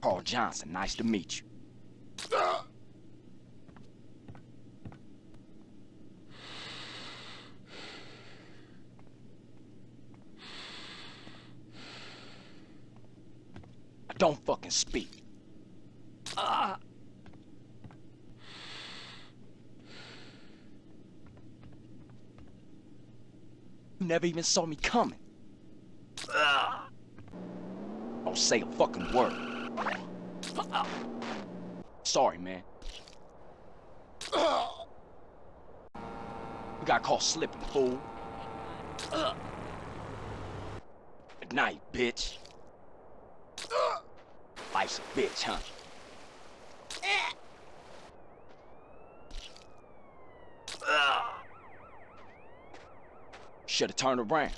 Carl Johnson, nice to meet you. I don't fucking speak. Ah! You never even saw me coming. Ah! Don't say a fucking word. Sorry, man. You got caught slipping, fool. Good night, bitch. Life's a bitch, huh? Should've turned around.